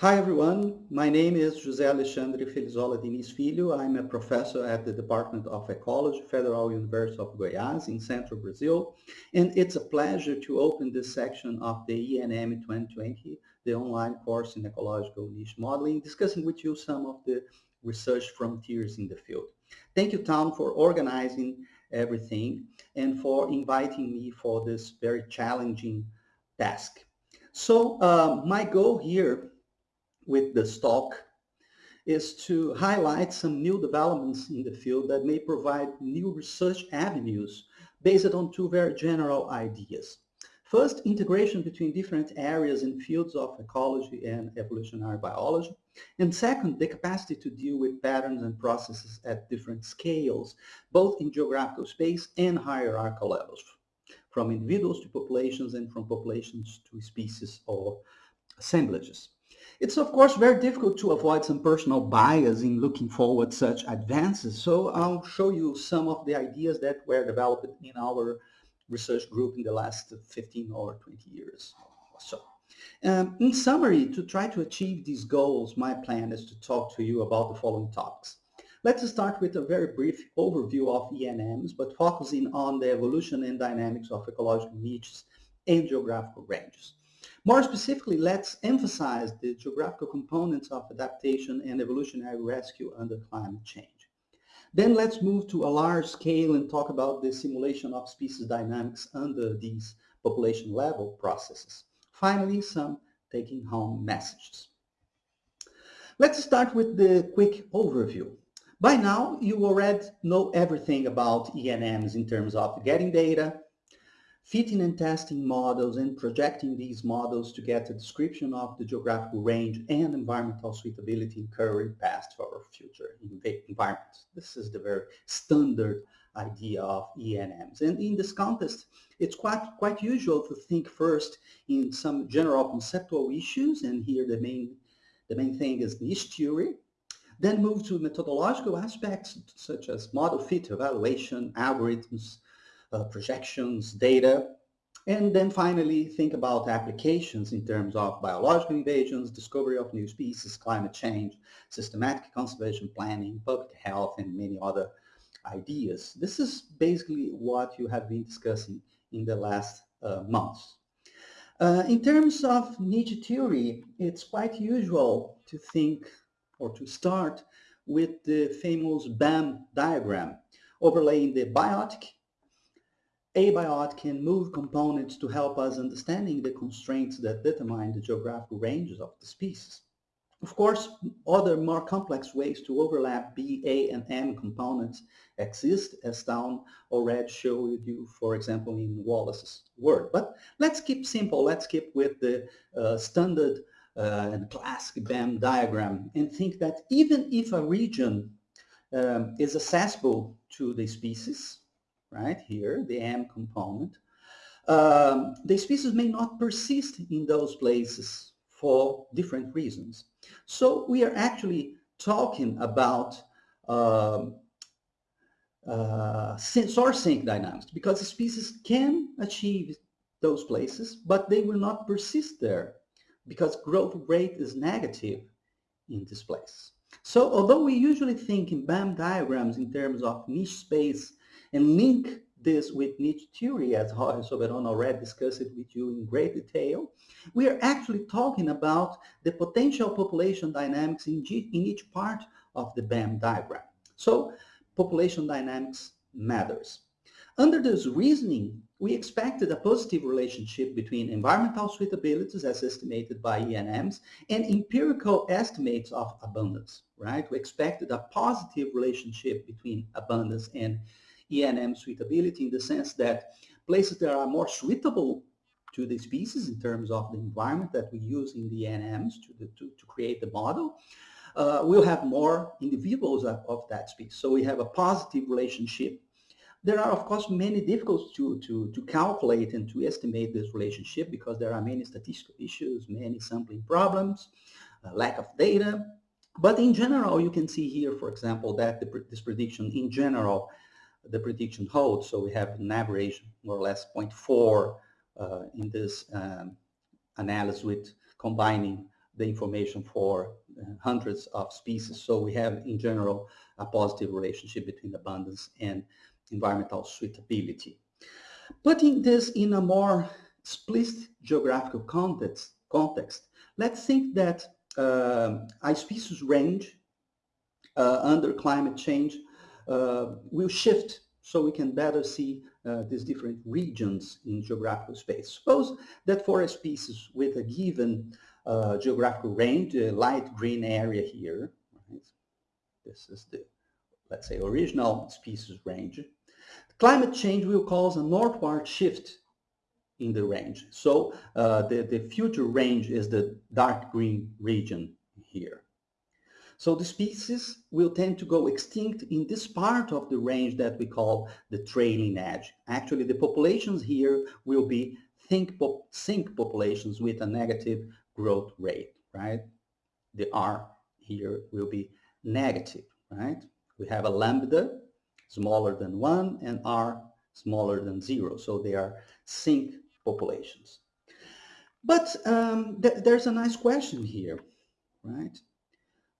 Hi everyone, my name is José Alexandre Felizola Diniz Filho. I'm a professor at the Department of Ecology, Federal University of Goiás in central Brazil. And it's a pleasure to open this section of the ENM 2020, the online course in ecological niche modeling, discussing with you some of the research frontiers in the field. Thank you, Town, for organizing everything and for inviting me for this very challenging task. So uh, my goal here with this talk is to highlight some new developments in the field that may provide new research avenues based on two very general ideas. First, integration between different areas and fields of ecology and evolutionary biology. And second, the capacity to deal with patterns and processes at different scales, both in geographical space and hierarchical levels, from individuals to populations and from populations to species or assemblages. It's of course very difficult to avoid some personal bias in looking forward such advances, so I'll show you some of the ideas that were developed in our research group in the last 15 or 20 years or so. Um, in summary, to try to achieve these goals, my plan is to talk to you about the following topics. Let's start with a very brief overview of ENMs, but focusing on the evolution and dynamics of ecological niches and geographical ranges. More specifically, let's emphasize the geographical components of adaptation and evolutionary rescue under climate change. Then let's move to a large scale and talk about the simulation of species dynamics under these population level processes. Finally, some taking home messages. Let's start with the quick overview. By now, you already know everything about ENMs in terms of getting data, fitting and testing models and projecting these models to get a description of the geographical range and environmental suitability in current, past, or future environments. This is the very standard idea of ENMs. And in this context, it's quite, quite usual to think first in some general conceptual issues, and here the main, the main thing is niche theory, then move to methodological aspects such as model fit evaluation, algorithms, uh, projections, data, and then finally think about applications in terms of biological invasions, discovery of new species, climate change, systematic conservation planning, public health, and many other ideas. This is basically what you have been discussing in the last uh, months. Uh, in terms of niche theory, it's quite usual to think or to start with the famous BAM diagram, overlaying the biotic abiotic can move components to help us understanding the constraints that determine the geographical ranges of the species. Of course, other more complex ways to overlap B, A, and M components exist, as Town already showed you, for example, in Wallace's work. But let's keep simple. Let's keep with the uh, standard uh, and classic BAM diagram and think that even if a region um, is accessible to the species, right here, the M component, um, the species may not persist in those places for different reasons. So we are actually talking about um, uh, source sink dynamics because species can achieve those places, but they will not persist there because growth rate is negative in this place. So although we usually think in BAM diagrams in terms of niche space and link this with niche theory, as Jorge Soberon already discussed it with you in great detail, we are actually talking about the potential population dynamics in, in each part of the BAM diagram. So population dynamics matters. Under this reasoning, we expected a positive relationship between environmental suitabilities as estimated by ENMs and empirical estimates of abundance, right? We expected a positive relationship between abundance and ENM suitability in the sense that places that are more suitable to the species in terms of the environment that we use in the ENMs to, the, to, to create the model, uh, we'll have more individuals of, of, that species. So we have a positive relationship. There are, of course, many difficulties to, to, to calculate and to estimate this relationship because there are many statistical issues, many sampling problems, uh, lack of data. But in general, you can see here, for example, that the, this prediction in general the prediction holds. So we have an average more or less 0.4 uh, in this um, analysis with combining the information for uh, hundreds of species. So we have, in general, a positive relationship between abundance and environmental suitability. Putting this in a more explicit geographical context, context let's think that uh, a species range uh, under climate change will shift so we can better see uh, these different regions in geographical space. Suppose that for a species with a given uh, geographical range, a light green area here, right? this is the, let's say, original species range, climate change will cause a northward shift in the range. So uh, the, the future range is the dark green region here. So the species will tend to go extinct in this part of the range that we call the trailing edge. Actually, the populations here will be sink, pop sink populations with a negative growth rate, right? The R here will be negative, right? We have a lambda smaller than 1 and R smaller than 0. So they are sink populations. But um, th there's a nice question here, right?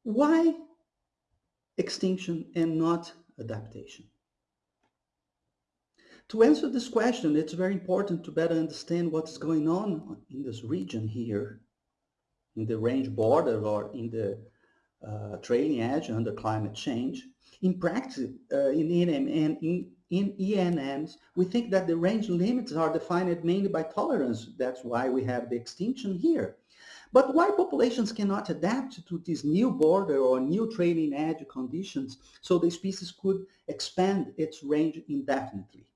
Why extinction and not adaptation? To answer this question, it's very important to better understand what's going on in this region here, in the range border or in the uh, trailing edge under climate change. In practice, uh, in, in, in in ENMs, we think that the range limits are defined mainly by tolerance. That's why we have the extinction here. But why populations cannot adapt to this new border or new trailing edge conditions so the species could expand its range indefinitely?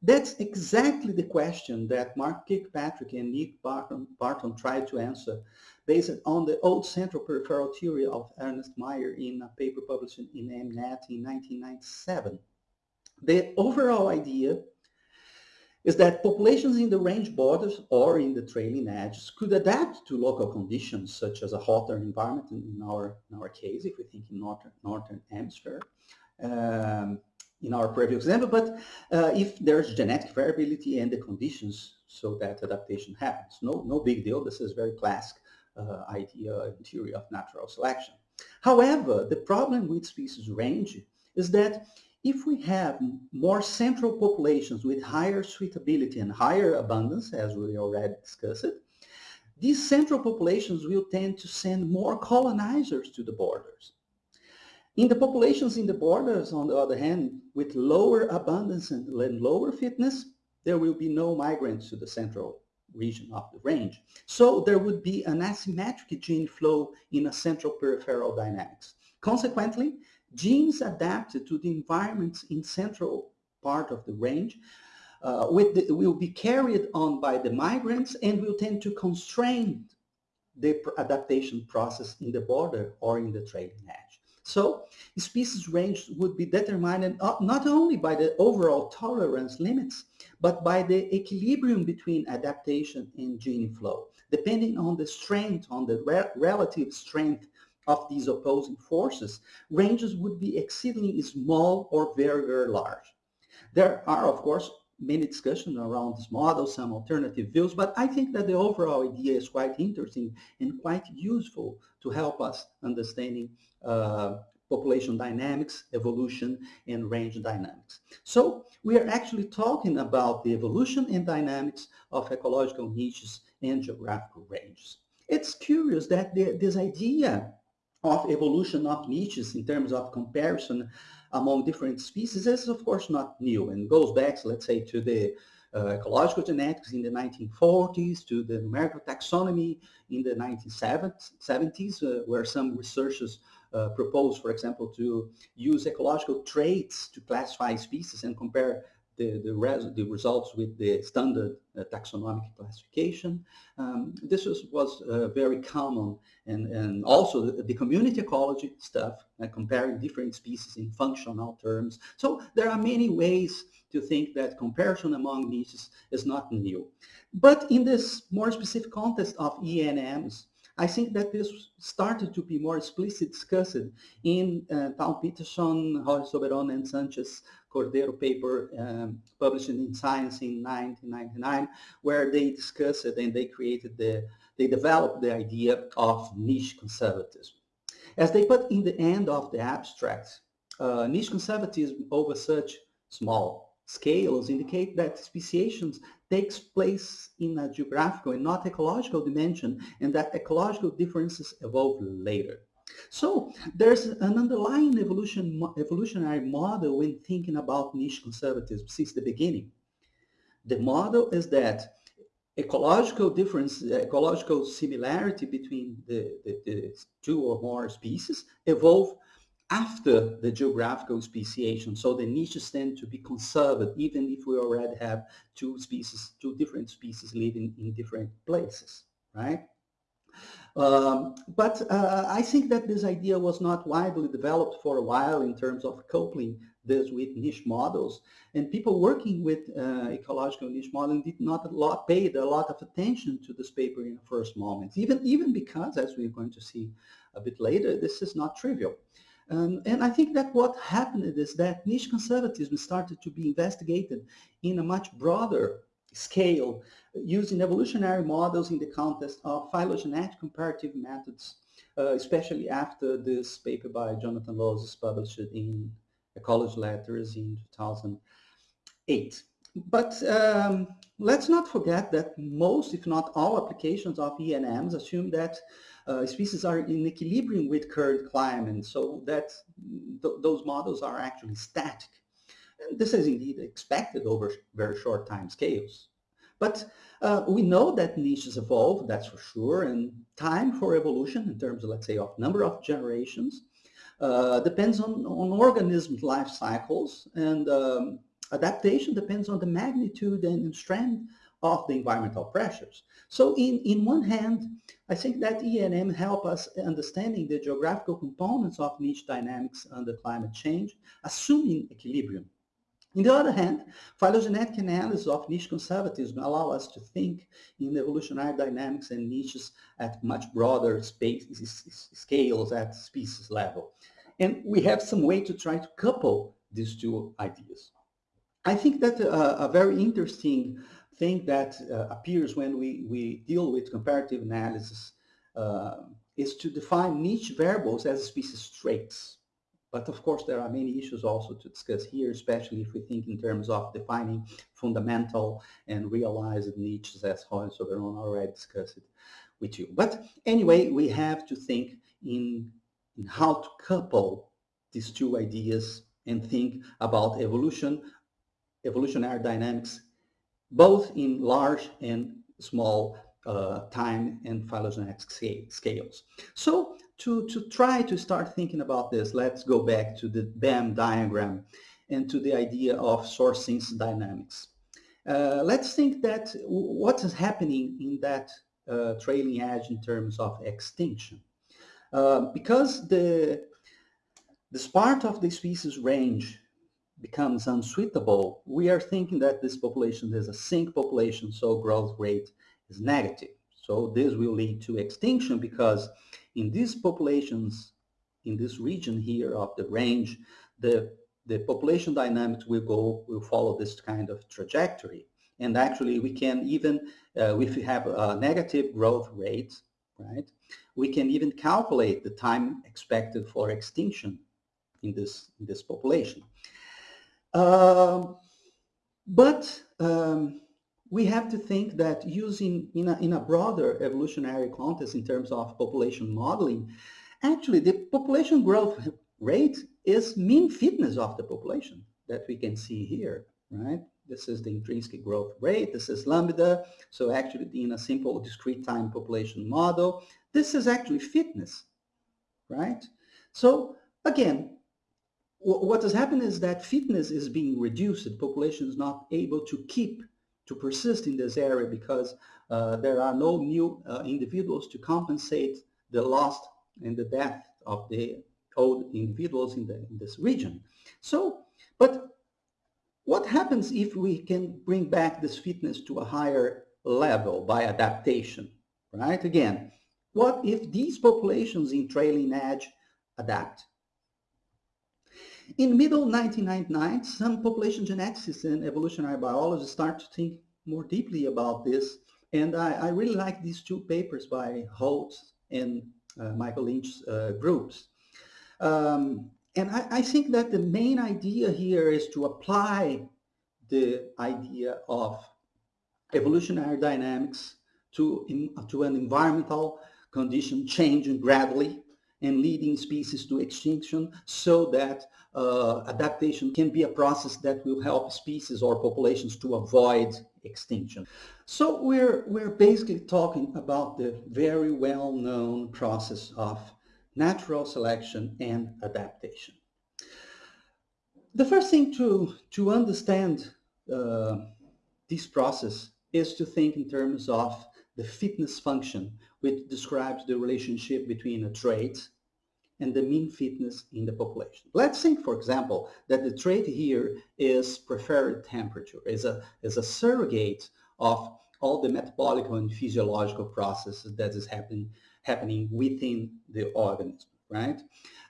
That's exactly the question that Mark Kirkpatrick and Nick Barton, Barton tried to answer based on the old central peripheral theory of Ernst Mayr in a paper published in AmNat in 1997. The overall idea is that populations in the range borders or in the trailing edges could adapt to local conditions such as a hotter environment in our, in our case, if we think in northern, northern hemisphere, um, in our previous example, but uh, if there's genetic variability and the conditions so that adaptation happens. No, no big deal. This is very classic uh, idea in theory of natural selection. However, the problem with species range is that if we have more central populations with higher suitability and higher abundance, as we already discussed, these central populations will tend to send more colonizers to the borders. In the populations in the borders, on the other hand, with lower abundance and lower fitness, there will be no migrants to the central region of the range. So there would be an asymmetric gene flow in a central peripheral dynamics. Consequently, Genes adapted to the environments in central part of the range uh, the, will be carried on by the migrants and will tend to constrain the adaptation process in the border or in the trailing edge. So species range would be determined not only by the overall tolerance limits, but by the equilibrium between adaptation and gene flow, depending on the strength, on the re relative strength of these opposing forces, ranges would be exceedingly small or very, very large. There are, of course, many discussions around this model, some alternative views, but I think that the overall idea is quite interesting and quite useful to help us understanding uh, population dynamics, evolution, and range dynamics. So we are actually talking about the evolution and dynamics of ecological niches and geographical ranges. It's curious that the, this idea of evolution of niches in terms of comparison among different species is of course not new and goes back, let's say, to the uh, ecological genetics in the 1940s, to the numerical taxonomy in the 1970s, uh, where some researchers uh, proposed, for example, to use ecological traits to classify species and compare the, the, res the results with the standard uh, taxonomic classification. Um, this was, was uh, very common and, and also the, the community ecology stuff, uh, comparing different species in functional terms. So there are many ways to think that comparison among niches is not new. But in this more specific context of ENMs, I think that this started to be more explicitly discussed in uh, Peterson, Jorge Soberon, and Sanchez Cordero paper um, published in Science in 1999, where they discussed it and they created the, they developed the idea of niche conservatism. As they put in the end of the abstract, uh, niche conservatism over such small scales indicate that speciation takes place in a geographical and not ecological dimension and that ecological differences evolve later. So there's an underlying evolution, evolutionary model when thinking about niche conservatism since the beginning. The model is that ecological difference, ecological similarity between the, the, the two or more species evolve after the geographical speciation. So the niches tend to be conserved, even if we already have two species, two different species living in different places, right? Um, but uh, I think that this idea was not widely developed for a while in terms of coupling this with niche models. And people working with uh, ecological niche modeling did not a lot, paid a lot of attention to this paper in the first moment, even, even because, as we're going to see a bit later, this is not trivial. Um, and I think that what happened is that niche conservatism started to be investigated in a much broader scale using evolutionary models in the context of phylogenetic comparative methods, uh, especially after this paper by Jonathan Losos published in Ecology Letters in 2008. But um, let's not forget that most, if not all, applications of ENMs assume that uh, species are in equilibrium with current climate, so that th those models are actually static. This is indeed expected over very short time scales. But uh, we know that niches evolve, that's for sure, and time for evolution in terms of, let's say, of number of generations uh, depends on, on organisms' life cycles, and um, adaptation depends on the magnitude and strength of the environmental pressures. So in, in one hand, I think that ENM help us understanding the geographical components of niche dynamics under climate change, assuming equilibrium. On the other hand, phylogenetic analysis of niche conservatism allow us to think in evolutionary dynamics and niches at much broader scales at species level. And we have some way to try to couple these two ideas. I think that a, a very interesting thing that uh, appears when we, we deal with comparative analysis uh, is to define niche variables as species traits. But of course, there are many issues also to discuss here, especially if we think in terms of defining fundamental and realized niches, as Jorge Soberon already discussed it with you. But anyway, we have to think in, in how to couple these two ideas and think about evolution, evolutionary dynamics both in large and small uh, time and phylogenetic scales. So to, to try to start thinking about this, let's go back to the BAM diagram and to the idea of source sinks dynamics. Uh, let's think that what is happening in that uh, trailing edge in terms of extinction. Uh, because the, this part of the species range becomes unsuitable, we are thinking that this population is a sink population, so growth rate is negative. So this will lead to extinction because in these populations, in this region here of the range, the, the population dynamics will go, will follow this kind of trajectory. And actually we can even, uh, if we have a negative growth rate, right, we can even calculate the time expected for extinction in this, in this population. Um, but um, we have to think that using in a, in a broader evolutionary context in terms of population modeling, actually the population growth rate is mean fitness of the population that we can see here, right? This is the intrinsic growth rate. This is lambda. So actually in a simple discrete time population model, this is actually fitness, right? So again, what has happened is that fitness is being reduced. The population is not able to keep, to persist in this area because uh, there are no new uh, individuals to compensate the loss and the death of the old individuals in, the, in this region. So, but what happens if we can bring back this fitness to a higher level by adaptation, right? Again, what if these populations in trailing edge adapt? In middle 1999, some population geneticists and evolutionary biologists start to think more deeply about this. And I, I really like these two papers by Holt and uh, Michael Lynch's uh, groups. Um, and I, I, think that the main idea here is to apply the idea of evolutionary dynamics to, in, to an environmental condition changing gradually and leading species to extinction so that uh, adaptation can be a process that will help species or populations to avoid extinction. So we're, we're basically talking about the very well-known process of natural selection and adaptation. The first thing to, to understand uh, this process is to think in terms of the fitness function, which describes the relationship between a trait and the mean fitness in the population. Let's think, for example, that the trait here is preferred temperature, is a, is a surrogate of all the metabolic and physiological processes that is happening, happening within the organism, right?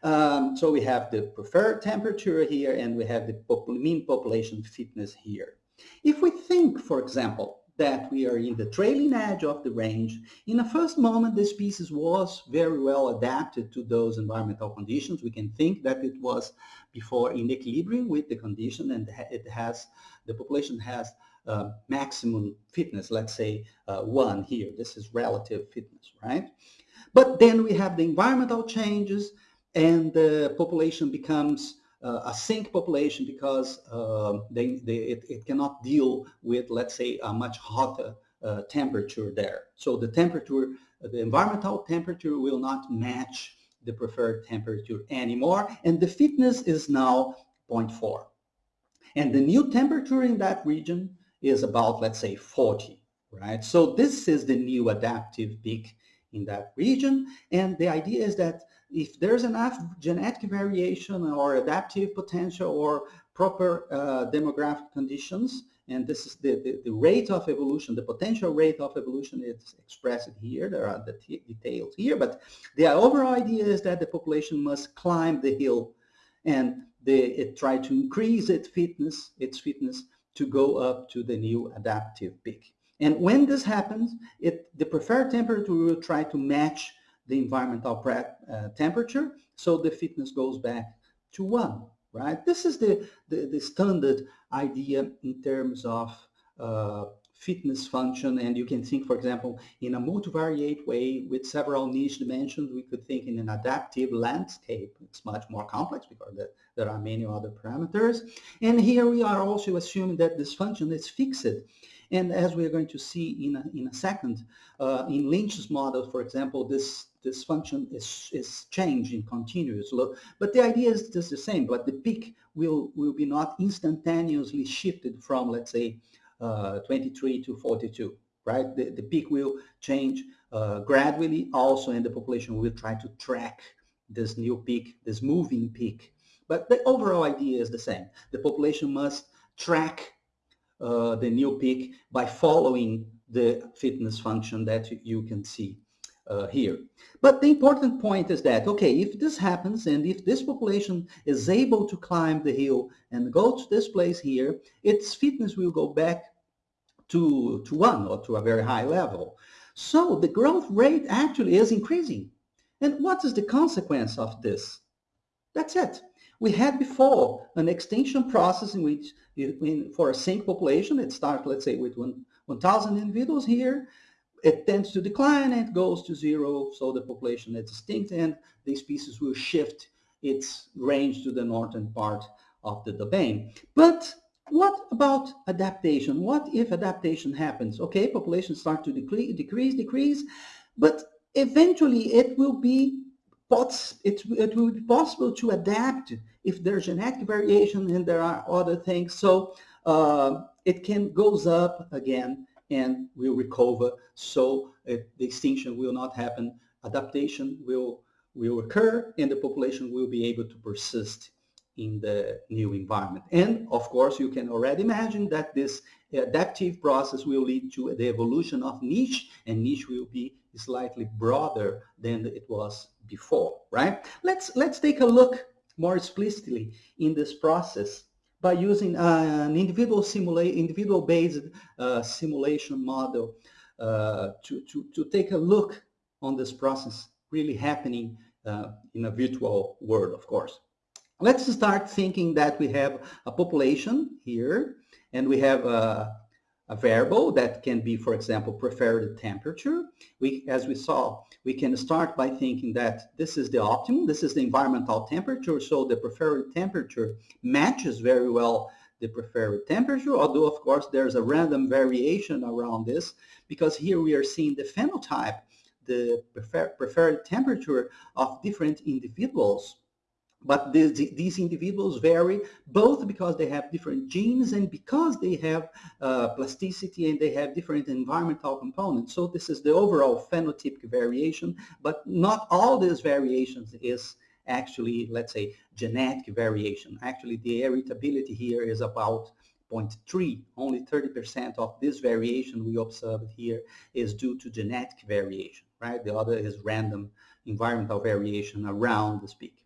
Um, so we have the preferred temperature here and we have the mean population fitness here. If we think, for example, that we are in the trailing edge of the range. In the first moment, the species was very well adapted to those environmental conditions. We can think that it was before in equilibrium with the condition and it has, the population has uh, maximum fitness, let's say uh, one here. This is relative fitness, right? But then we have the environmental changes and the population becomes uh, a sink population because uh, they, they, it, it, cannot deal with, let's say, a much hotter uh, temperature there. So the temperature, the environmental temperature will not match the preferred temperature anymore, and the fitness is now 0.4. And the new temperature in that region is about, let's say, 40, right? So this is the new adaptive peak in that region, and the idea is that if there's enough genetic variation or adaptive potential or proper uh, demographic conditions, and this is the, the, the, rate of evolution, the potential rate of evolution is expressed here. There are the details here, but the overall idea is that the population must climb the hill and they, it try to increase its fitness, its fitness to go up to the new adaptive peak. And when this happens, it, the preferred temperature will try to match the environmental uh, temperature, so the fitness goes back to one, right? This is the, the, the standard idea in terms of uh, fitness function and you can think for example in a multivariate way with several niche dimensions we could think in an adaptive landscape. It's much more complex because there are many other parameters. And here we are also assuming that this function is fixed. And as we are going to see in a, in a second uh, in Lynch's model for example this this function is, is changing continuously. But the idea is just the same, but the peak will, will be not instantaneously shifted from, let's say, uh, 23 to 42, right? The, the peak will change uh, gradually also, and the population will try to track this new peak, this moving peak. But the overall idea is the same. The population must track uh, the new peak by following the fitness function that you can see uh, here. But the important point is that, okay, if this happens and if this population is able to climb the hill and go to this place here, its fitness will go back to, to one or to a very high level. So the growth rate actually is increasing. And what is the consequence of this? That's it. We had before an extinction process in which, in, for a sink population, it starts, let's say, with 1,000 individuals here it tends to decline and it goes to zero, so the population is extinct and the species will shift its range to the northern part of the domain. But what about adaptation? What if adaptation happens? Okay, population start to decrease, decrease, decrease, but eventually it will be it, it will be possible to adapt if there's genetic variation and there are other things. So uh, it can goes up again and will recover so uh, the extinction will not happen. Adaptation will, will occur and the population will be able to persist in the new environment. And of course, you can already imagine that this adaptive process will lead to the evolution of niche and niche will be slightly broader than it was before, right? Let's, let's take a look more explicitly in this process by using uh, an individual simulate individual based uh, simulation model uh, to, to, to take a look on this process really happening uh, in a virtual world, of course. Let's start thinking that we have a population here and we have a, a variable that can be, for example, preferred temperature. We, as we saw, we can start by thinking that this is the optimum, this is the environmental temperature, so the preferred temperature matches very well the preferred temperature, although of course there's a random variation around this, because here we are seeing the phenotype, the prefer preferred temperature of different individuals but these, these individuals vary both because they have different genes and because they have uh, plasticity and they have different environmental components. So this is the overall phenotypic variation, but not all these variations is actually, let's say, genetic variation. Actually, the heritability here is about 0.3. Only 30% of this variation we observed here is due to genetic variation, right? The other is random environmental variation around the peak.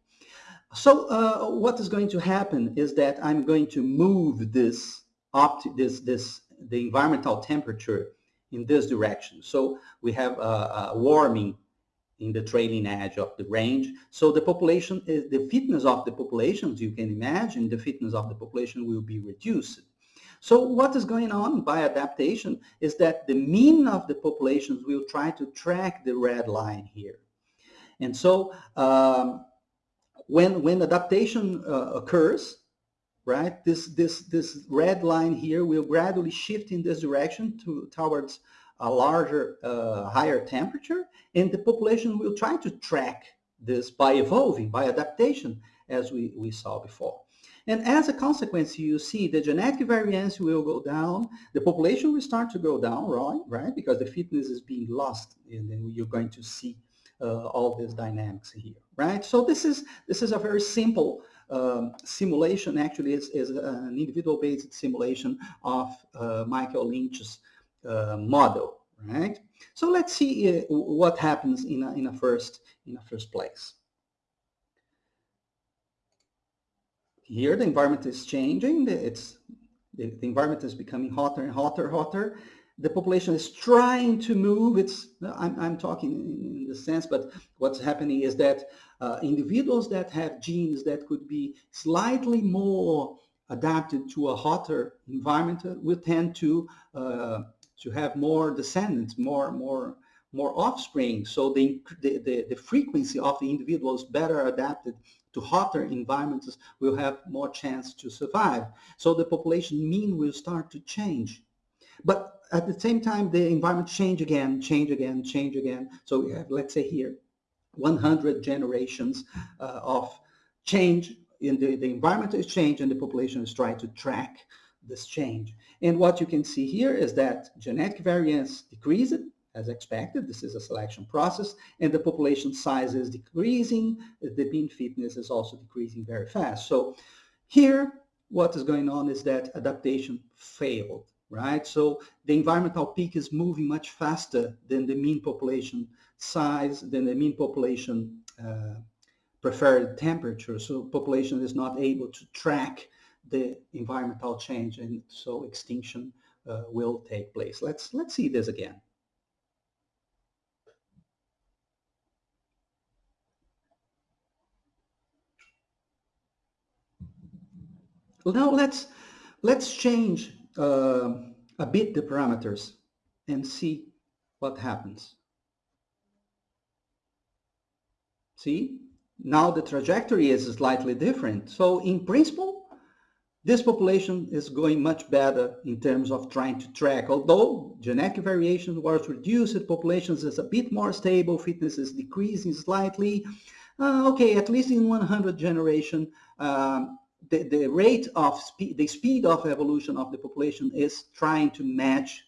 So uh, what is going to happen is that I'm going to move this up to this, this, the environmental temperature in this direction. So we have a, a warming in the trailing edge of the range. So the population, is, the fitness of the populations, you can imagine the fitness of the population will be reduced. So what is going on by adaptation is that the mean of the populations will try to track the red line here. And so um, when when adaptation uh, occurs, right, this this this red line here will gradually shift in this direction to towards a larger, uh, higher temperature, and the population will try to track this by evolving, by adaptation, as we, we saw before. And as a consequence, you see the genetic variance will go down, the population will start to go down, right? right? Because the fitness is being lost, and then you're going to see uh, all these dynamics here, right? So this is this is a very simple um, simulation. Actually, is is an individual-based simulation of uh, Michael Lynch's uh, model, right? So let's see uh, what happens in a, in a first in a first place. Here, the environment is changing. It's the, the environment is becoming hotter and hotter, hotter the population is trying to move. It's I'm, I'm talking in the sense, but what's happening is that uh, individuals that have genes that could be slightly more adapted to a hotter environment will tend to uh, to have more descendants, more more more offspring. So the, the, the, the frequency of the individuals better adapted to hotter environments will have more chance to survive. So the population mean will start to change. But at the same time, the environment change again, change again, change again. So we have, let's say here, 100 generations uh, of change in the, the environment is change and the population is trying to track this change. And what you can see here is that genetic variance decreases as expected. This is a selection process and the population size is decreasing. The mean fitness is also decreasing very fast. So here, what is going on is that adaptation failed right? So the environmental peak is moving much faster than the mean population size, than the mean population uh, preferred temperature. So population is not able to track the environmental change and so extinction uh, will take place. Let's, let's see this again. Now let's let's change uh, a bit the parameters and see what happens. See, now the trajectory is slightly different. So in principle, this population is going much better in terms of trying to track. Although genetic variation was reduced, populations is a bit more stable, fitness is decreasing slightly. Uh, okay, at least in 100 generation, um, the, the rate of speed, the speed of evolution of the population is trying to match,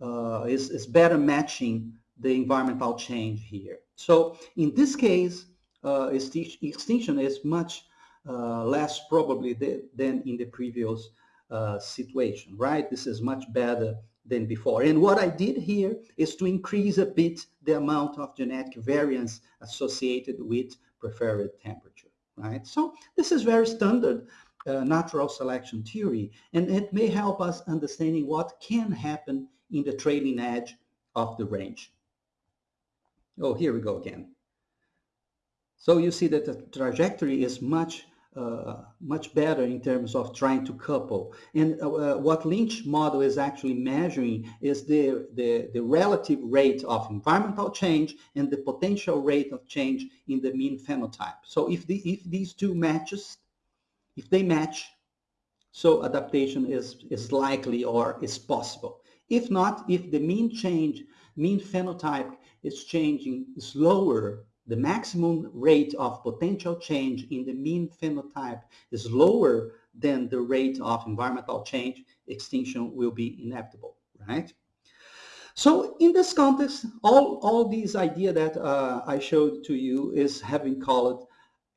uh, is, is better matching the environmental change here. So in this case, uh, extinction is much uh, less probably than in the previous uh, situation, right? This is much better than before. And what I did here is to increase a bit the amount of genetic variance associated with preferred temperature. Right? So this is very standard uh, natural selection theory, and it may help us understanding what can happen in the trailing edge of the range. Oh, here we go again. So you see that the trajectory is much uh, much better in terms of trying to couple. And uh, uh, what Lynch model is actually measuring is the, the, the, relative rate of environmental change and the potential rate of change in the mean phenotype. So if, the, if these two matches, if they match, so adaptation is, is likely or is possible. If not, if the mean change, mean phenotype is changing slower the maximum rate of potential change in the mean phenotype is lower than the rate of environmental change, extinction will be inevitable, right? So in this context, all, all these idea that uh, I showed to you is having called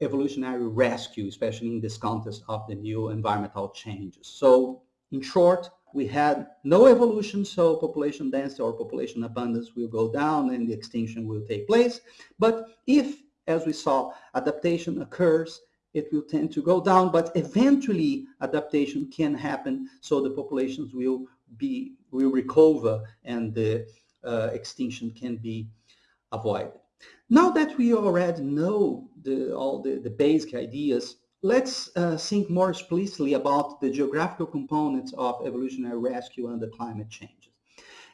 evolutionary rescue, especially in this context of the new environmental changes. So in short, we had no evolution, so population density or population abundance will go down and the extinction will take place. But if, as we saw, adaptation occurs, it will tend to go down, but eventually adaptation can happen, so the populations will be will recover and the uh, extinction can be avoided. Now that we already know the, all the, the basic ideas Let's uh, think more explicitly about the geographical components of evolutionary rescue under climate changes.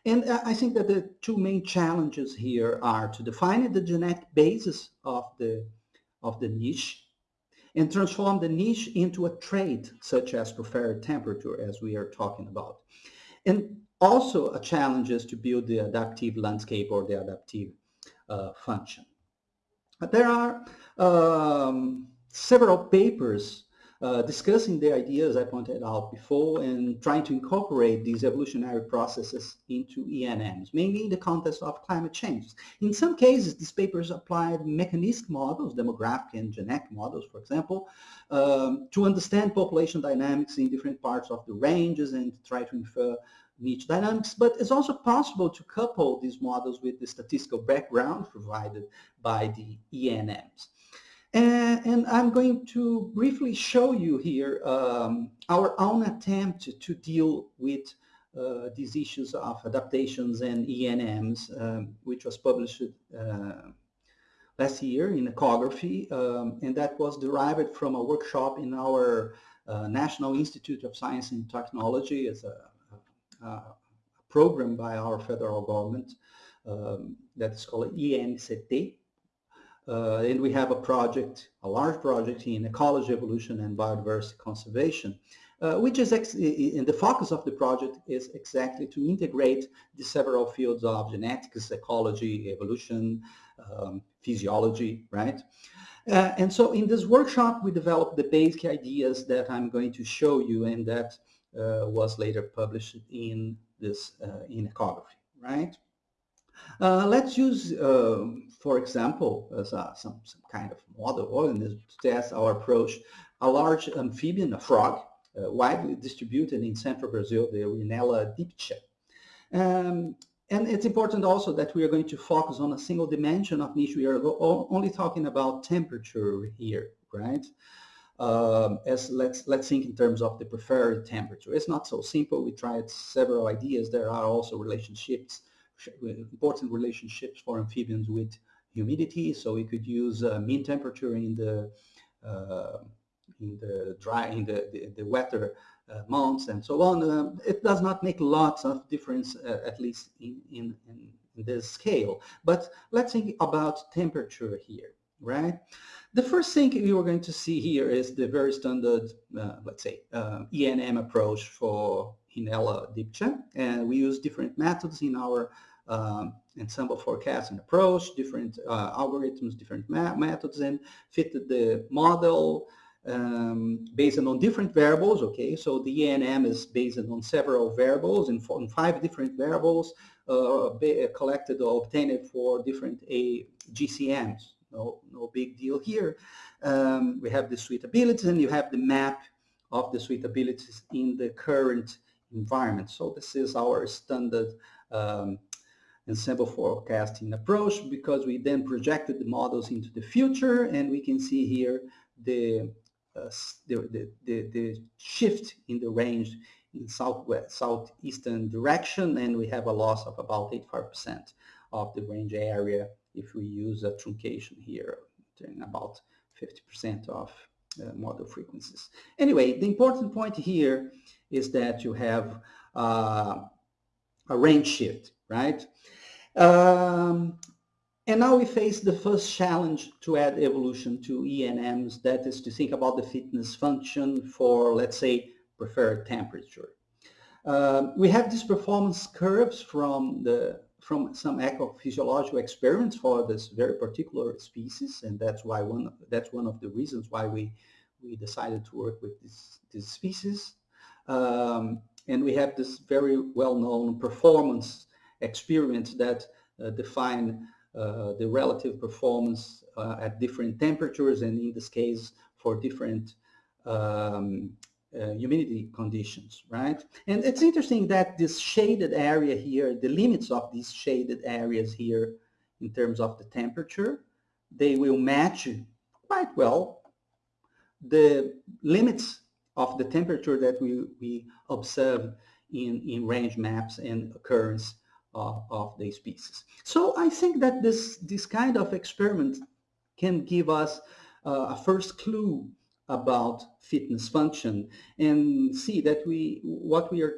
And I think that the two main challenges here are to define the genetic basis of the, of the niche and transform the niche into a trait such as preferred temperature as we are talking about. And also a challenge is to build the adaptive landscape or the adaptive uh, function. But there are um, several papers uh, discussing the ideas I pointed out before and trying to incorporate these evolutionary processes into ENMs, mainly in the context of climate change. In some cases, these papers applied mechanistic models, demographic and genetic models, for example, um, to understand population dynamics in different parts of the ranges and try to infer niche dynamics, but it's also possible to couple these models with the statistical background provided by the ENMs. And, and, I'm going to briefly show you here um, our own attempt to deal with uh, these issues of adaptations and ENMs, um, which was published uh, last year in ecography, um, and that was derived from a workshop in our uh, National Institute of Science and Technology. As a, a, program by our federal government um, that is called INCT, uh, and we have a project, a large project in ecology, evolution, and biodiversity conservation, uh, which is, in the focus of the project is exactly to integrate the several fields of genetics, ecology, evolution, um, physiology, right? Uh, and so in this workshop, we developed the basic ideas that I'm going to show you and that uh, was later published in this, uh, in ecography, right? Uh, let's use, uh, for example, as a, some, some kind of model organism to test our approach, a large amphibian, a frog, uh, widely distributed in central Brazil, the Rhinella diptycha. Um, and it's important also that we are going to focus on a single dimension of niche. We are only talking about temperature here, right? Um, as let's let's think in terms of the preferred temperature. It's not so simple. We tried several ideas. There are also relationships important relationships for amphibians with humidity. So we could use uh, mean temperature in the uh, in the dry in the the, the wetter uh, months and so on. Um, it does not make lots of difference, uh, at least in, in, in this scale. But let's think about temperature here, right? The first thing you are going to see here is the very standard, uh, let's say, uh, ENM approach for Rhinella diptycha, and we use different methods in our um, ensemble forecasting approach, different uh, algorithms, different methods, and fit the model um, based on different variables, okay? So the ENM is based on several variables and in five different variables uh, collected or obtained for different a GCMs. No, no big deal here. Um, we have the suitability and you have the map of the suitabilities in the current environment. So this is our standard um, ensemble forecasting approach because we then projected the models into the future and we can see here the, uh, the, the, the, shift in the range in southwest, southeastern direction, and we have a loss of about 85% of the range area if we use a truncation here, about 50% of model frequencies. Anyway, the important point here is that you have uh, a range shift, right? Um, and now we face the first challenge to add evolution to ENMs, that is to think about the fitness function for, let's say, preferred temperature. Uh, we have these performance curves from the from some ecophysiological experiments for this very particular species, and that's why one that's one of the reasons why we we decided to work with this this species. Um, and we have this very well-known performance experiment that uh, define uh, the relative performance uh, at different temperatures and in this case for different um, uh, humidity conditions, right? And it's interesting that this shaded area here, the limits of these shaded areas here in terms of the temperature, they will match quite well the limits of the temperature that we, we observe in, in range maps and occurrence uh, of the species. So I think that this, this kind of experiment can give us uh, a first clue about fitness function and see that we what we are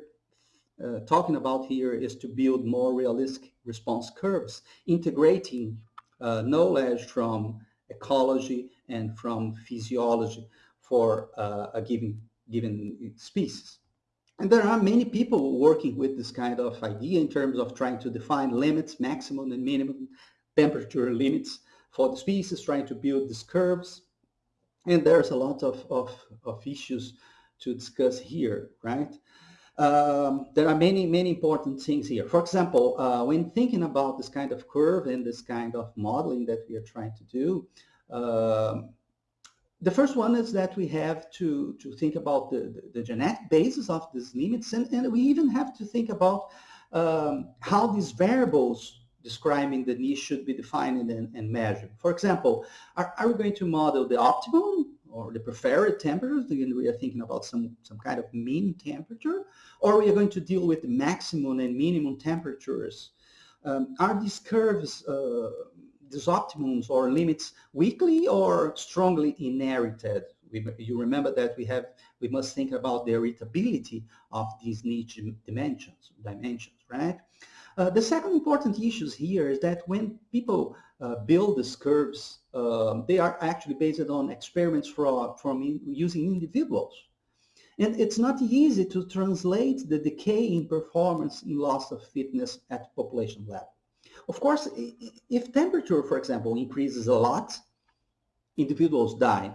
uh, talking about here is to build more realistic response curves, integrating uh, knowledge from ecology and from physiology for uh, a given given species. And there are many people working with this kind of idea in terms of trying to define limits, maximum and minimum temperature limits for the species, trying to build these curves. And there's a lot of, of, of issues to discuss here, right? Um, there are many, many important things here. For example, uh, when thinking about this kind of curve and this kind of modeling that we are trying to do, um, the first one is that we have to, to think about the, the, the genetic basis of these limits, and, and we even have to think about um, how these variables describing the niche should be defined and, and measured. For example, are, are we going to model the optimum or the preferred temperature? Again, we are thinking about some, some kind of mean temperature, or we are going to deal with the maximum and minimum temperatures. Um, are these curves uh, these optimums or limits weakly or strongly inherited? We, you remember that we have we must think about the heritability of these niche dimensions dimensions, right? Uh, the second important issue here is that when people uh, build these curves, uh, they are actually based on experiments from, from in, using individuals. And it's not easy to translate the decay in performance in loss of fitness at population level. Of course, if temperature, for example, increases a lot, individuals die.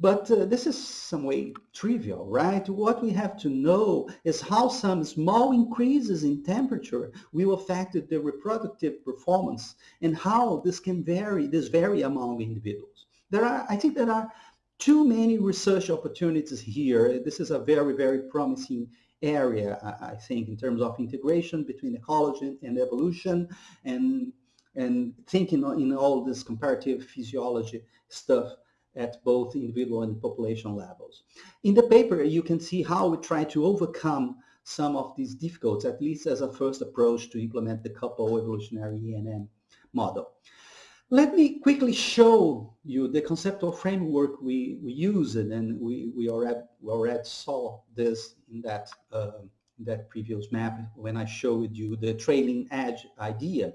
But uh, this is some way trivial, right? What we have to know is how some small increases in temperature will affect the reproductive performance and how this can vary, this vary among individuals. There are, I think there are too many research opportunities here. This is a very, very promising area, I think, in terms of integration between ecology and evolution and, and thinking in all this comparative physiology stuff at both individual and population levels. In the paper, you can see how we try to overcome some of these difficulties, at least as a first approach to implement the couple evolutionary ENM model. Let me quickly show you the conceptual framework we, we use, and we, we, already, we already saw this in that, uh, that previous map when I showed you the trailing edge idea.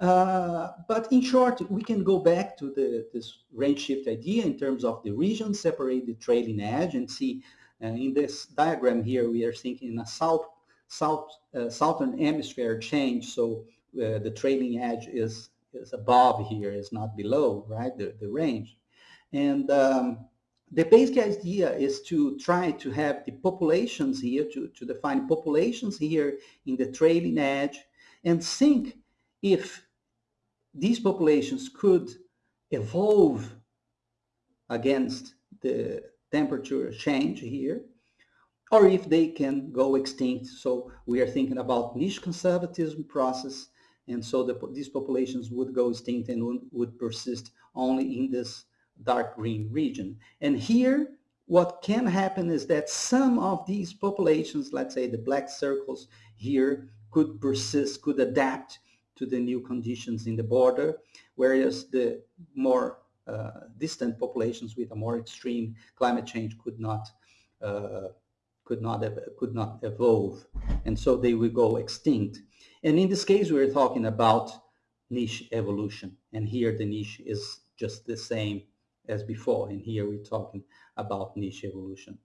Uh, but in short, we can go back to the, this range shift idea in terms of the region, separate the trailing edge and see uh, in this diagram here, we are thinking in a south, south, uh, southern hemisphere change. So uh, the trailing edge is is above here, is not below, right, the, the range. And um, the basic idea is to try to have the populations here, to, to define populations here in the trailing edge and think if these populations could evolve against the temperature change here, or if they can go extinct. So we are thinking about niche conservatism process and so the, these populations would go extinct and would, would persist only in this dark green region. And here, what can happen is that some of these populations, let's say the black circles here, could persist, could adapt to the new conditions in the border, whereas the more uh, distant populations with a more extreme climate change could not uh, could not could not evolve, and so they will go extinct. And in this case, we're talking about niche evolution, and here the niche is just the same as before, and here we're talking about niche evolution.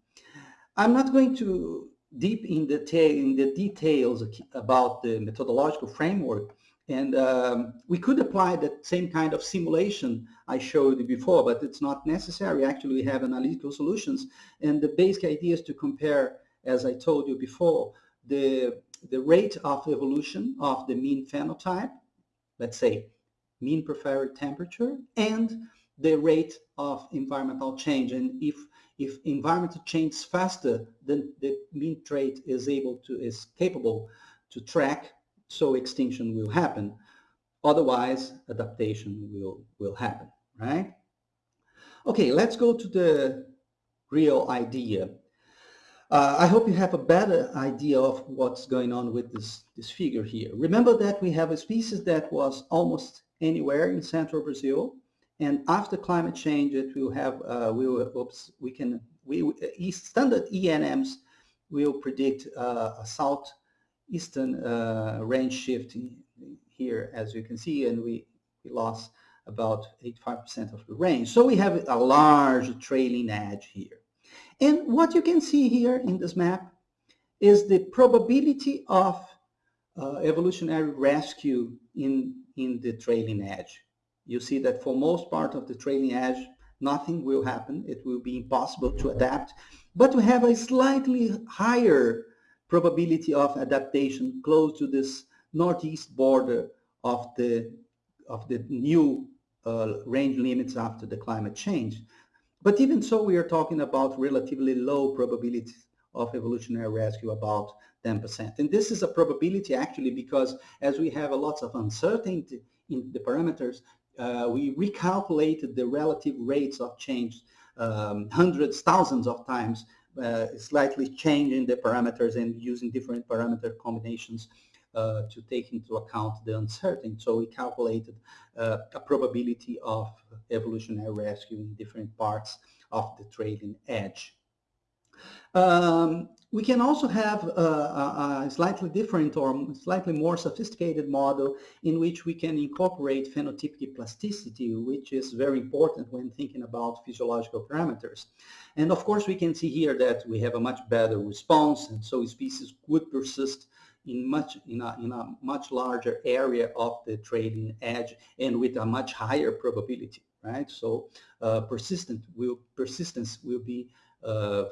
I'm not going to deep in detail in the details about the methodological framework and um, we could apply that same kind of simulation I showed you before, but it's not necessary. Actually, we have analytical solutions. And the basic idea is to compare, as I told you before, the, the rate of evolution of the mean phenotype, let's say mean preferred temperature, and the rate of environmental change. And if, if environmental change faster than the mean trait is able to, is capable to track so extinction will happen. Otherwise, adaptation will, will happen, right? Okay, let's go to the real idea. Uh, I hope you have a better idea of what's going on with this, this figure here. Remember that we have a species that was almost anywhere in central Brazil, and after climate change, it will have, uh, we will, oops, we can, we, standard ENMs will predict uh, a south eastern uh, range shift here, as you can see, and we, we lost about 85% of the range. So we have a large trailing edge here. And what you can see here in this map is the probability of uh, evolutionary rescue in, in the trailing edge. You see that for most part of the trailing edge, nothing will happen. It will be impossible to adapt. But we have a slightly higher probability of adaptation close to this northeast border of the of the new uh, range limits after the climate change. But even so, we are talking about relatively low probabilities of evolutionary rescue, about 10%. And this is a probability actually because as we have a lot of uncertainty in the parameters, uh, we recalculated the relative rates of change um, hundreds, thousands of times slightly changing the parameters and using different parameter combinations uh, to take into account the uncertainty. So we calculated uh, a probability of evolutionary rescue in different parts of the trailing edge. Um, we can also have a, a, slightly different or slightly more sophisticated model in which we can incorporate phenotypic plasticity, which is very important when thinking about physiological parameters. And of course, we can see here that we have a much better response, and so species would persist in much in a, in a much larger area of the trailing edge and with a much higher probability, right? So uh, persistent will persistence will be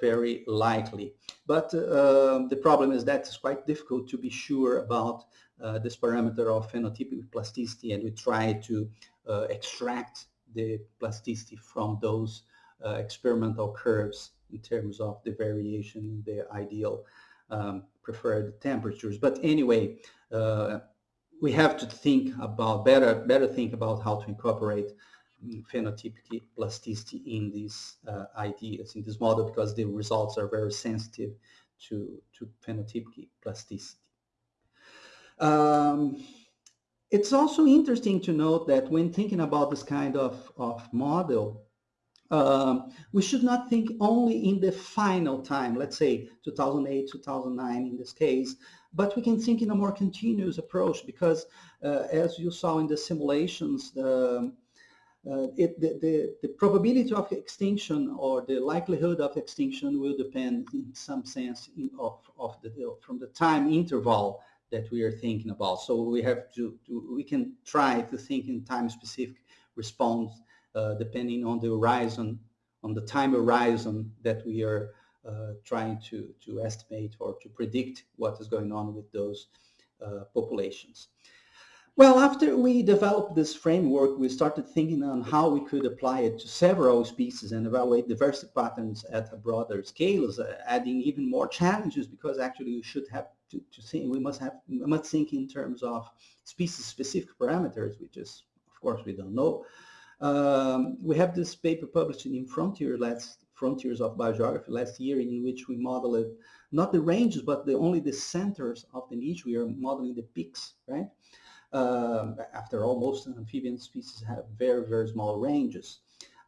very likely. But uh, the problem is that it's quite difficult to be sure about uh, this parameter of phenotypic plasticity and we try to uh, extract the plasticity from those uh, experimental curves in terms of the variation in the ideal um, preferred temperatures. But anyway, uh, we have to think about better, better think about how to incorporate phenotypic plasticity in these uh, ideas, in this model, because the results are very sensitive to, to phenotypic plasticity. Um, it's also interesting to note that when thinking about this kind of, of model, um, we should not think only in the final time, let's say 2008, 2009 in this case, but we can think in a more continuous approach because uh, as you saw in the simulations, the, it, the, the, the, probability of extinction or the likelihood of extinction will depend in some sense in, of, of the, from the time interval that we are thinking about. So we have to, to we can try to think in time specific response uh, depending on the horizon, on the time horizon that we are uh, trying to, to estimate or to predict what is going on with those uh, populations. Well, after we developed this framework, we started thinking on how we could apply it to several species and evaluate diversity patterns at a broader scale, uh, adding even more challenges because actually we should have to, to think, we must have, we must think in terms of species-specific parameters, which is, of course, we don't know. Um, we have this paper published in Frontier last Frontiers of Biogeography last year in which we modeled not the ranges, but the, only the centers of the niche. We are modeling the peaks, right? Uh, after all, most amphibian species have very, very small ranges.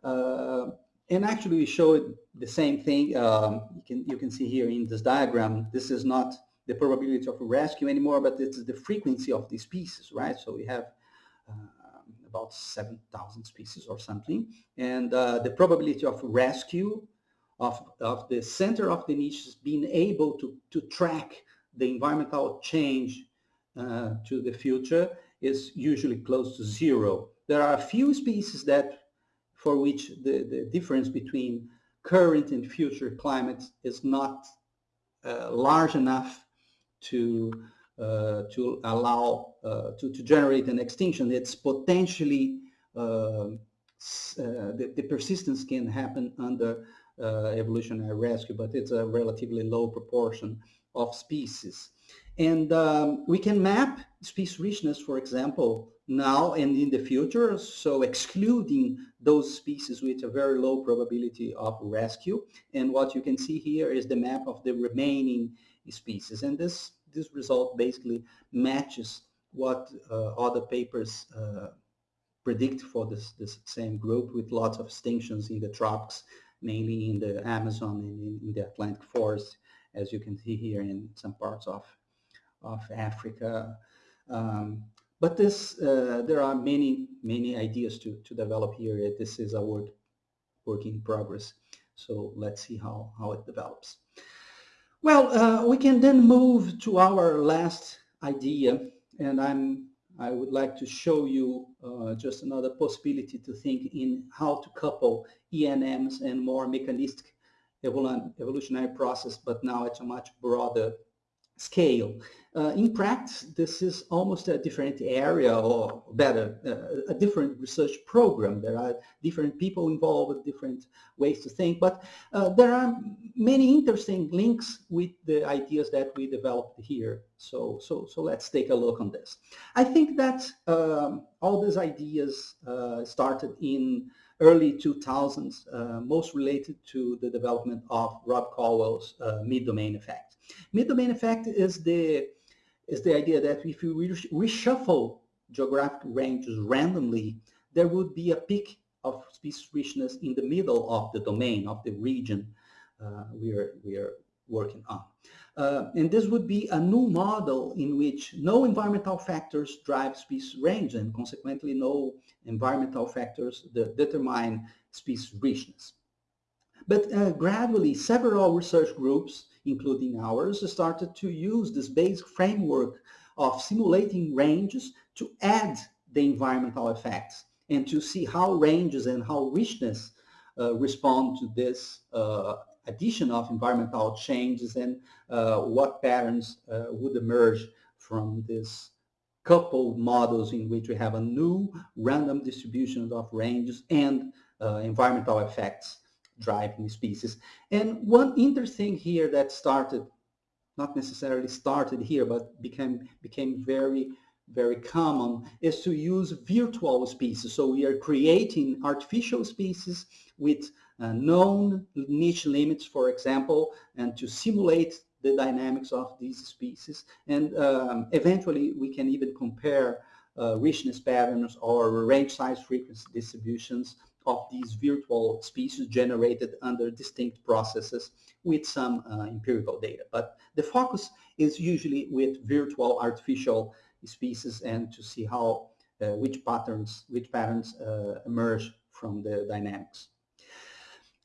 Uh, and actually we showed the same thing. Um, you, can, you can see here in this diagram, this is not the probability of rescue anymore, but it's the frequency of the species, right? So we have uh, about 7,000 species or something. And uh, the probability of rescue of, of the center of the niche is being able to, to track the environmental change uh, to the future is usually close to zero. There are a few species that for which the, the difference between current and future climate is not uh, large enough to uh, to allow uh, to, to generate an extinction. It's potentially uh, the, the, persistence can happen under uh, evolutionary rescue, but it's a relatively low proportion of species. And um, we can map species richness, for example, now and in the future, so excluding those species with a very low probability of rescue. And what you can see here is the map of the remaining species. And this, this result basically matches what uh, other papers uh, predict for this, this same group with lots of extinctions in the tropics, mainly in the Amazon and in, in the Atlantic forest, as you can see here in some parts of, of Africa. Um, but this, uh, there are many, many ideas to, to develop here. This is a work, work in progress. So let's see how, how it develops. Well, uh, we can then move to our last idea, and I'm I would like to show you uh, just another possibility to think in how to couple ENMs and more mechanistic evolutionary process, but now at a much broader scale. Uh, in practice, this is almost a different area, or better, uh, a different research program. There are different people involved, with different ways to think, but uh, there are many interesting links with the ideas that we developed here. So, so, so let's take a look on this. I think that um, all these ideas uh, started in early 2000s, uh, most related to the development of Rob Colwell's uh, mid-domain effect. Mid-domain effect is the is the idea that if you reshuffle geographic ranges randomly, there would be a peak of species richness in the middle of the domain of the region uh, we are we are working on. Uh, and this would be a new model in which no environmental factors drive species range and consequently no environmental factors that determine species richness. But uh, gradually, several research groups, including ours, started to use this basic framework of simulating ranges to add the environmental effects and to see how ranges and how richness uh, respond to this uh, addition of environmental changes and uh, what patterns uh, would emerge from this coupled models in which we have a new random distribution of ranges and uh, environmental effects driving species. And one interesting here that started, not necessarily started here, but became, became very, very common is to use virtual species. So we are creating artificial species with uh, known niche limits, for example, and to simulate the dynamics of these species. And um, eventually we can even compare uh, richness patterns or range size frequency distributions of these virtual species generated under distinct processes with some uh, empirical data. But the focus is usually with virtual artificial species and to see how uh, which patterns which patterns uh, emerge from the dynamics.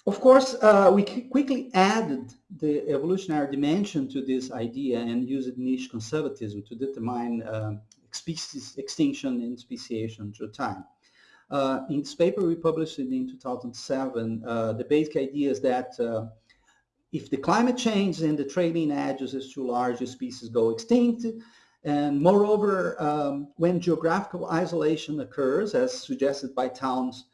Of course, uh, we quickly added the evolutionary dimension to this idea and used niche conservatism to determine uh, species extinction and speciation through time. Uh, in this paper we published in 2007, uh, the basic idea is that uh, if the climate change and the trailing edges is too large, the species go extinct. And moreover, um, when geographical isolation occurs, as suggested by Town's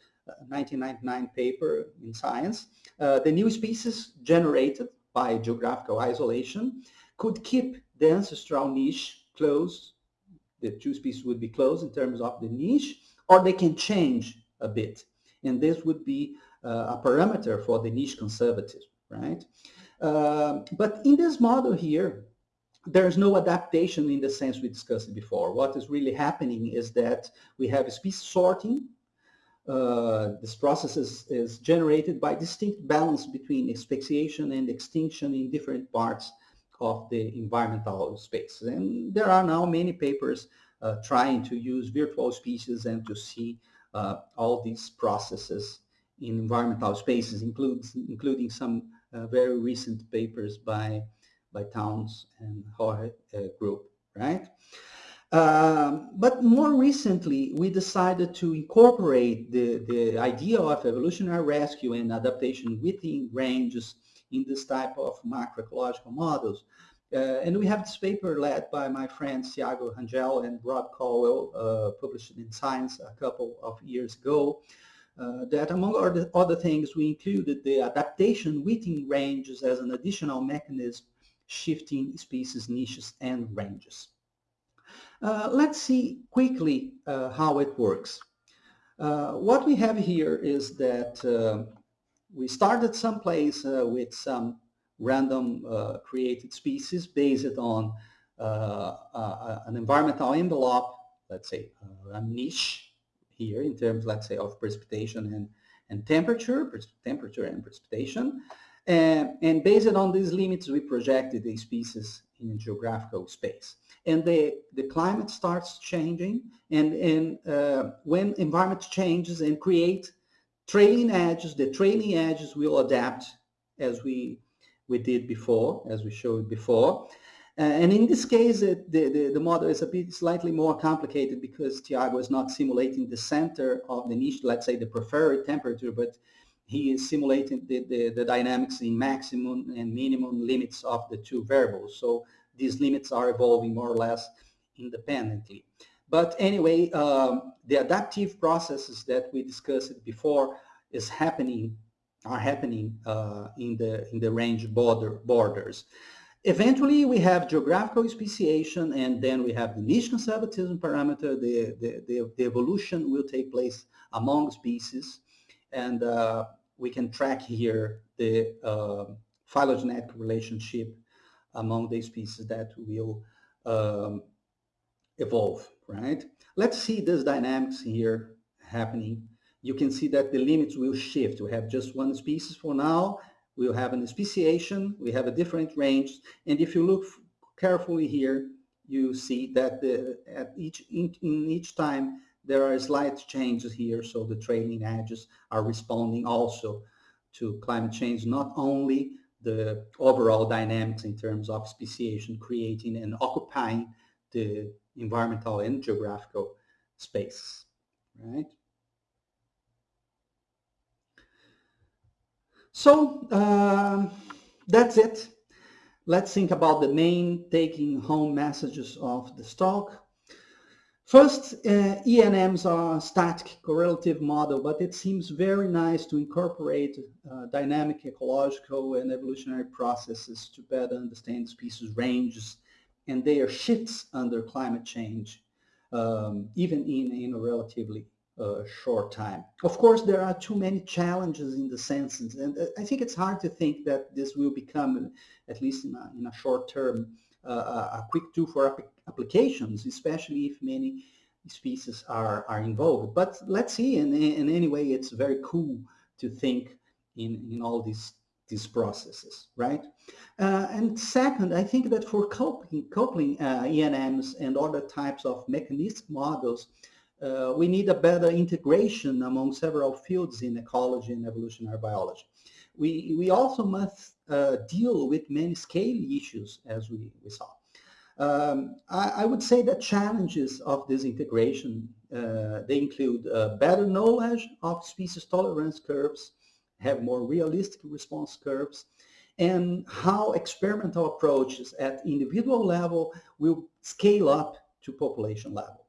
1999 uh, paper in Science, uh, the new species generated by geographical isolation could keep the ancestral niche closed. The two species would be closed in terms of the niche, or they can change a bit. And this would be uh, a parameter for the niche conservatism, right? Uh, but in this model here, there's no adaptation in the sense we discussed before. What is really happening is that we have species sorting. Uh, this process is, is, generated by distinct balance between speciation and extinction in different parts of the environmental space. And there are now many papers uh, trying to use virtual species and to see uh, all these processes in environmental spaces, includes, including some uh, very recent papers by by Town's and Jorge uh, group, right? Um, but more recently, we decided to incorporate the, the idea of evolutionary rescue and adaptation within ranges in this type of macroecological models. Uh, and we have this paper led by my friends Thiago Rangel and Rob Colwell, uh, published in Science a couple of years ago, uh, that among other, other things, we included the adaptation within ranges as an additional mechanism shifting species, niches, and ranges. Uh, let's see quickly uh, how it works. Uh, what we have here is that uh, we started someplace uh, with some random created species based on an environmental envelope, let's say a niche here in terms, let's say, of precipitation and, and temperature, temperature and precipitation. And, and based on these limits, we projected the species in geographical space. And the, the climate starts changing, and, and uh, when environment changes and create trailing edges, the trailing edges will adapt as we, we did before, as we showed before. Uh, and in this case, it, the, the, the, model is a bit slightly more complicated because Thiago is not simulating the center of the niche, let's say the preferred temperature, but he is simulating the, the, the, dynamics in maximum and minimum limits of the two variables. So these limits are evolving more or less independently. But anyway, um, the adaptive processes that we discussed before is happening, are happening uh, in the in the range border borders. Eventually, we have geographical speciation, and then we have the niche conservatism parameter. The, the, the, the evolution will take place among species and uh, we can track here the uh, phylogenetic relationship among the species that will um, evolve, right? Let's see this dynamics here happening. You can see that the limits will shift. We have just one species for now. We'll have an speciation. We have a different range. And if you look carefully here, you see that the, at each in, in each time there are slight changes here, so the trailing edges are responding also to climate change, not only the overall dynamics in terms of speciation, creating and occupying the environmental and geographical space, right? So um, that's it. Let's think about the main taking home messages of the talk. First, uh, ENMs are static correlative model, but it seems very nice to incorporate uh, dynamic ecological and evolutionary processes to better understand species ranges and their shifts under climate change, um, even in, in a relatively uh, short time. Of course, there are too many challenges in the senses, and uh, I think it's hard to think that this will become, at least in a, in a short term, a quick tool for applications, especially if many species are, are involved. But let's see, and, and anyway, it's very cool to think in, in all these these processes, right? Uh, and second, I think that for coupling, coupling uh, ENMs and other types of mechanistic models, uh, we need a better integration among several fields in ecology and evolutionary biology. We, we also must uh, deal with many scale issues, as we, we saw. Um, I, I, would say the challenges of this integration, uh, they include uh, better knowledge of species tolerance curves, have more realistic response curves, and how experimental approaches at individual level will scale up to population level.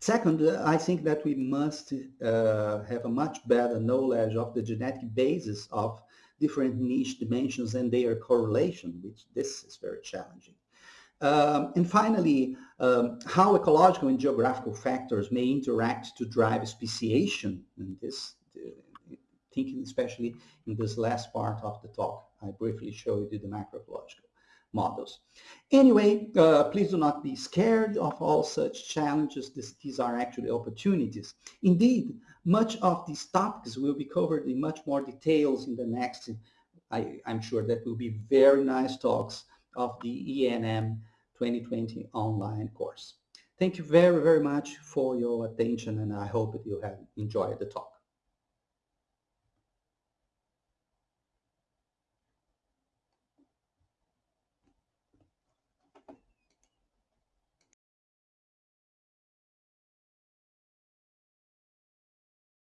Second, I think that we must uh, have a much better knowledge of the genetic basis of different niche dimensions and their correlation, which this is very challenging. Um, and finally, um, how ecological and geographical factors may interact to drive speciation in this, uh, thinking especially in this last part of the talk. I briefly showed you the macroecological models. Anyway, uh, please do not be scared of all such challenges. This, these are actually opportunities. Indeed, much of these topics will be covered in much more details in the next, I, am sure that will be very nice talks of the ENM 2020 online course. Thank you very, very much for your attention and I hope that you have enjoyed the talk.